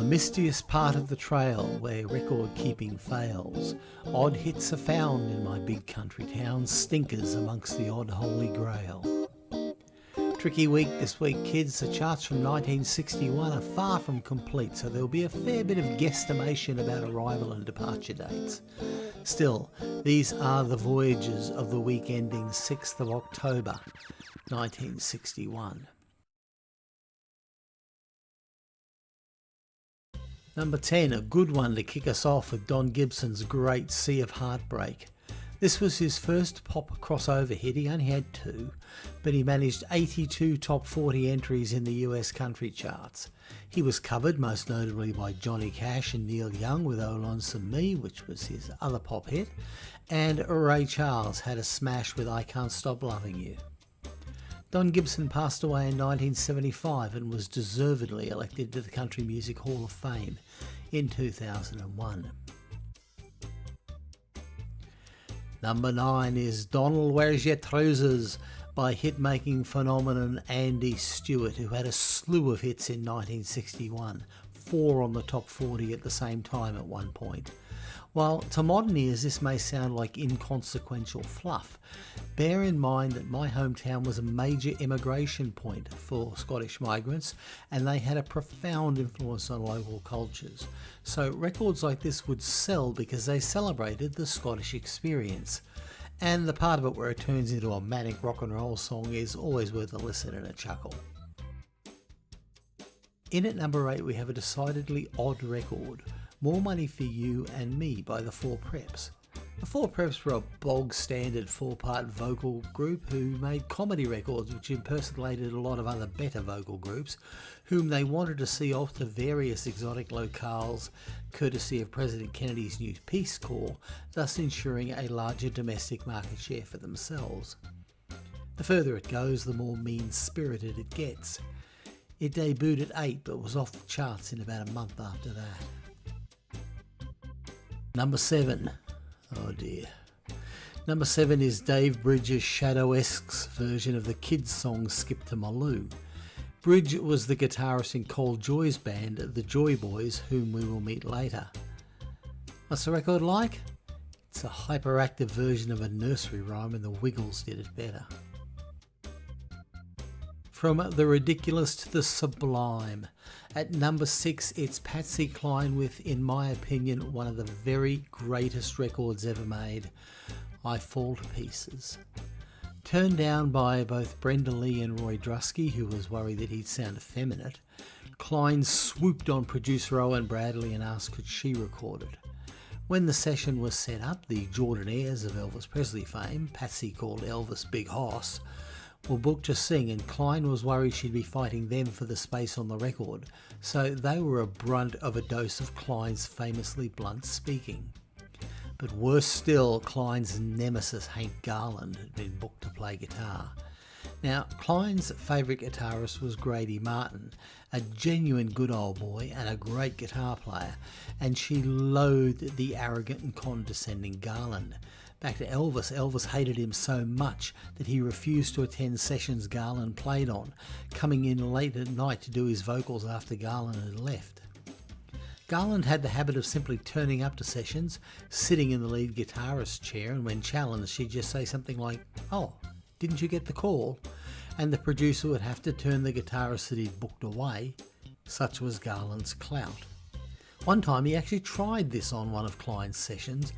the mistiest part of the trail where record keeping fails, odd hits are found in my big country town, stinkers amongst the odd holy grail. Tricky week this week, kids. The charts from 1961 are far from complete, so there'll be a fair bit of guesstimation about arrival and departure dates. Still, these are the voyages of the week ending 6th of October 1961. Number 10, a good one to kick us off with Don Gibson's Great Sea of Heartbreak. This was his first pop crossover hit, he only had two, but he managed 82 top 40 entries in the US country charts. He was covered most notably by Johnny Cash and Neil Young with Oh Lonesome Me, which was his other pop hit, and Ray Charles had a smash with I Can't Stop Loving You. Don Gibson passed away in 1975 and was deservedly elected to the Country Music Hall of Fame in 2001. Number 9 is Donald Where's Your Trousers by hit-making phenomenon Andy Stewart who had a slew of hits in 1961, four on the top 40 at the same time at one point. While to modern ears this may sound like inconsequential fluff, bear in mind that my hometown was a major immigration point for Scottish migrants and they had a profound influence on local cultures. So records like this would sell because they celebrated the Scottish experience. And the part of it where it turns into a manic rock and roll song is always worth a listen and a chuckle. In at number 8 we have a decidedly odd record more Money for You and Me by the Four Preps. The Four Preps were a bog standard four part vocal group who made comedy records which impersonated a lot of other better vocal groups, whom they wanted to see off to various exotic locales courtesy of President Kennedy's new Peace Corps, thus ensuring a larger domestic market share for themselves. The further it goes, the more mean spirited it gets. It debuted at 8 but was off the charts in about a month after that. Number seven. Oh dear. Number seven is Dave Bridges' Shadow-esque version of the kids' song Skip to My Lou. Bridge was the guitarist in Col Joy's band, the Joy Boys, whom we will meet later. What's the record like? It's a hyperactive version of a nursery rhyme and the Wiggles did it better. From the ridiculous to the sublime. At number six, it's Patsy Cline with, in my opinion, one of the very greatest records ever made, I Fall to Pieces. Turned down by both Brenda Lee and Roy Drusky, who was worried that he'd sound effeminate, Cline swooped on producer Owen Bradley and asked could she record it. When the session was set up, the Jordanaires of Elvis Presley fame, Patsy called Elvis Big Hoss, were booked to sing and Cline was worried she'd be fighting them for the space on the record, so they were a brunt of a dose of Cline's famously blunt speaking. But worse still, Cline's nemesis Hank Garland had been booked to play guitar. Now, Cline's favourite guitarist was Grady Martin, a genuine good old boy and a great guitar player, and she loathed the arrogant and condescending Garland. Back to Elvis, Elvis hated him so much that he refused to attend sessions Garland played on, coming in late at night to do his vocals after Garland had left. Garland had the habit of simply turning up to sessions, sitting in the lead guitarist's chair, and when challenged, she'd just say something like, Oh, didn't you get the call? And the producer would have to turn the guitarist that he'd booked away. Such was Garland's clout. One time he actually tried this on one of Cline's sessions,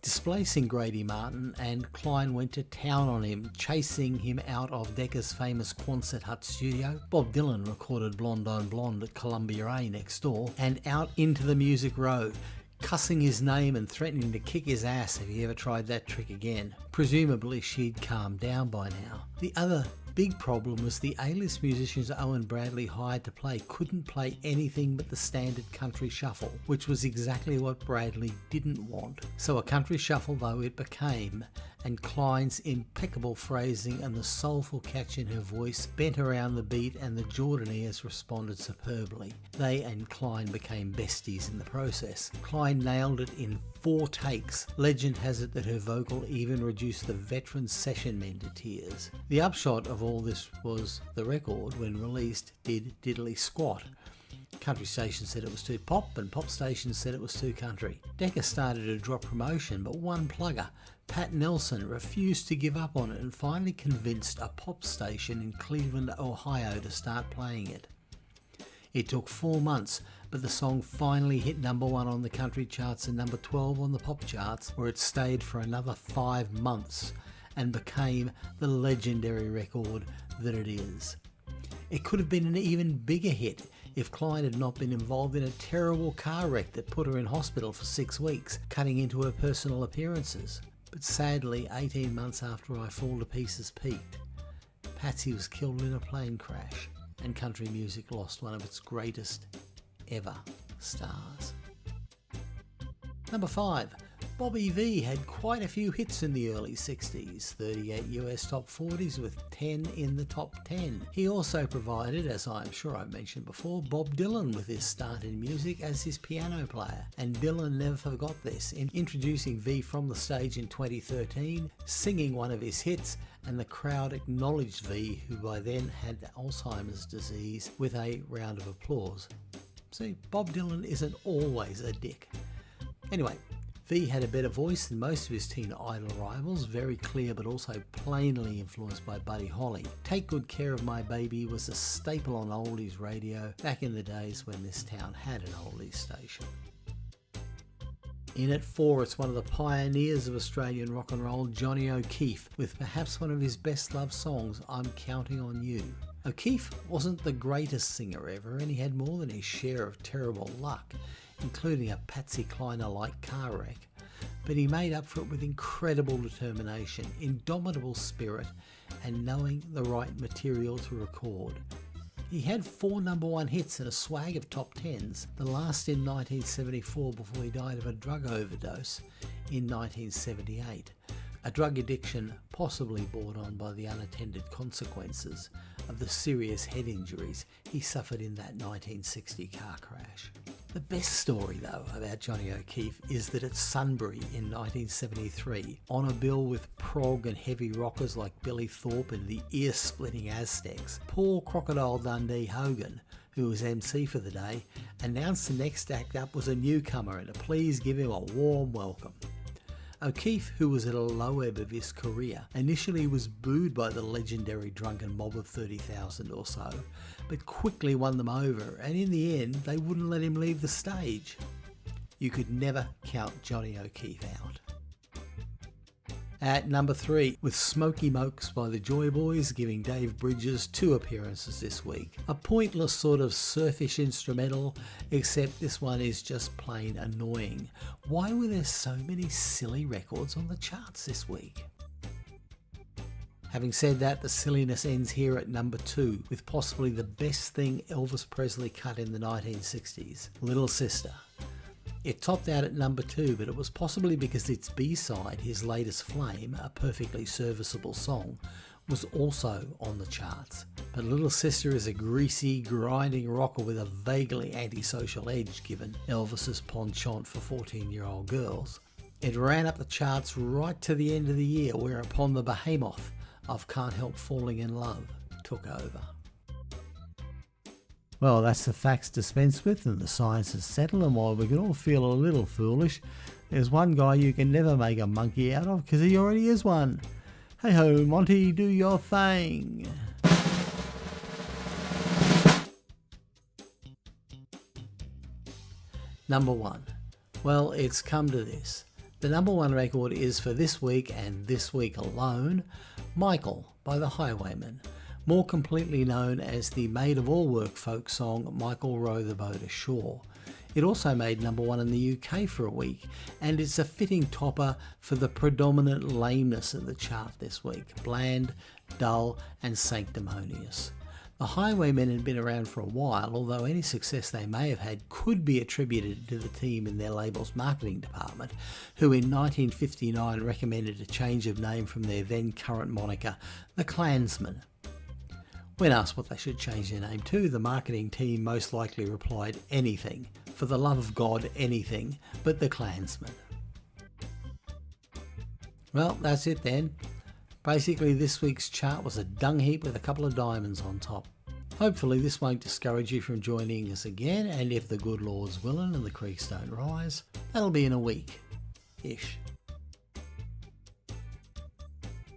displacing Grady Martin, and Cline went to town on him, chasing him out of Decca's famous Quonset Hut studio. Bob Dylan recorded Blonde on Blonde at Columbia A next door, and out into the Music Row, cussing his name and threatening to kick his ass if he ever tried that trick again. Presumably she'd calmed down by now. The other big problem was the A-list musicians Owen Bradley hired to play couldn't play anything but the standard country shuffle, which was exactly what Bradley didn't want. So a country shuffle though it became, and Cline's impeccable phrasing and the soulful catch in her voice bent around the beat and the Jordanaires responded superbly. They and Cline became besties in the process. Cline nailed it in four takes. Legend has it that her vocal even reduced the veteran session men to tears. The upshot of all this was the record, when released, did diddly squat. Country stations said it was too pop, and pop stations said it was too country. Decca started to drop promotion, but one plugger, Pat Nelson, refused to give up on it and finally convinced a pop station in Cleveland, Ohio to start playing it. It took four months, but the song finally hit number one on the country charts and number 12 on the pop charts, where it stayed for another five months and became the legendary record that it is. It could have been an even bigger hit if Cline had not been involved in a terrible car wreck that put her in hospital for six weeks, cutting into her personal appearances. But sadly, 18 months after I Fall to Pieces peaked, Patsy was killed in a plane crash and country music lost one of its greatest ever stars. Number 5. Bobby Vee had quite a few hits in the early 60s, 38 US top 40s with 10 in the top 10. He also provided, as I'm sure I mentioned before, Bob Dylan with his start in music as his piano player. And Dylan never forgot this in introducing Vee from the stage in 2013, singing one of his hits, and the crowd acknowledged Vee, who by then had Alzheimer's disease, with a round of applause. See, Bob Dylan isn't always a dick. Anyway, Vee had a better voice than most of his teen idol rivals, very clear but also plainly influenced by Buddy Holly. Take Good Care of My Baby was a staple on oldies radio back in the days when this town had an oldies station. In at four, it's one of the pioneers of Australian rock and roll, Johnny O'Keefe, with perhaps one of his best loved songs, I'm Counting on You. O'Keefe wasn't the greatest singer ever, and he had more than his share of terrible luck including a Patsy Kleiner-like car wreck, but he made up for it with incredible determination, indomitable spirit, and knowing the right material to record. He had four number one hits and a swag of top tens, the last in 1974 before he died of a drug overdose in 1978. A drug addiction possibly brought on by the unattended consequences of the serious head injuries he suffered in that 1960 car crash. The best story, though, about Johnny O'Keefe is that at Sunbury in 1973, on a bill with prog and heavy rockers like Billy Thorpe and the ear splitting Aztecs, Paul Crocodile Dundee Hogan, who was MC for the day, announced the next act up was a newcomer and to please give him a warm welcome. O'Keefe, who was at a low ebb of his career, initially was booed by the legendary drunken mob of 30,000 or so, but quickly won them over, and in the end, they wouldn't let him leave the stage. You could never count Johnny O'Keefe out. At number three, with Smoky Mokes by the Joy Boys giving Dave Bridges two appearances this week. A pointless sort of surfish instrumental, except this one is just plain annoying. Why were there so many silly records on the charts this week? Having said that, the silliness ends here at number two, with possibly the best thing Elvis Presley cut in the 1960s Little Sister. It topped out at number two, but it was possibly because its B-side, his latest Flame, a perfectly serviceable song, was also on the charts. But Little Sister is a greasy, grinding rocker with a vaguely antisocial edge given Elvis's penchant for 14-year-old girls. It ran up the charts right to the end of the year, whereupon the behemoth of Can't Help Falling in Love took over. Well, that's the facts dispensed with and the science is settled, and while we can all feel a little foolish, there's one guy you can never make a monkey out of because he already is one. Hey ho, Monty, do your thing. Number one. Well, it's come to this. The number one record is for this week and this week alone Michael by the Highwaymen more completely known as the Maid of All Work folk song Michael Row the Boat Ashore. It also made number one in the UK for a week, and it's a fitting topper for the predominant lameness of the chart this week bland, dull, and sanctimonious. The Highwaymen had been around for a while, although any success they may have had could be attributed to the team in their label's marketing department, who in 1959 recommended a change of name from their then current moniker, the Klansmen. When asked what they should change their name to, the marketing team most likely replied, anything. For the love of God, anything, but the Klansmen. Well, that's it then. Basically, this week's chart was a dung heap with a couple of diamonds on top. Hopefully, this won't discourage you from joining us again, and if the good Lord's willing and the creeks don't rise, that'll be in a week ish.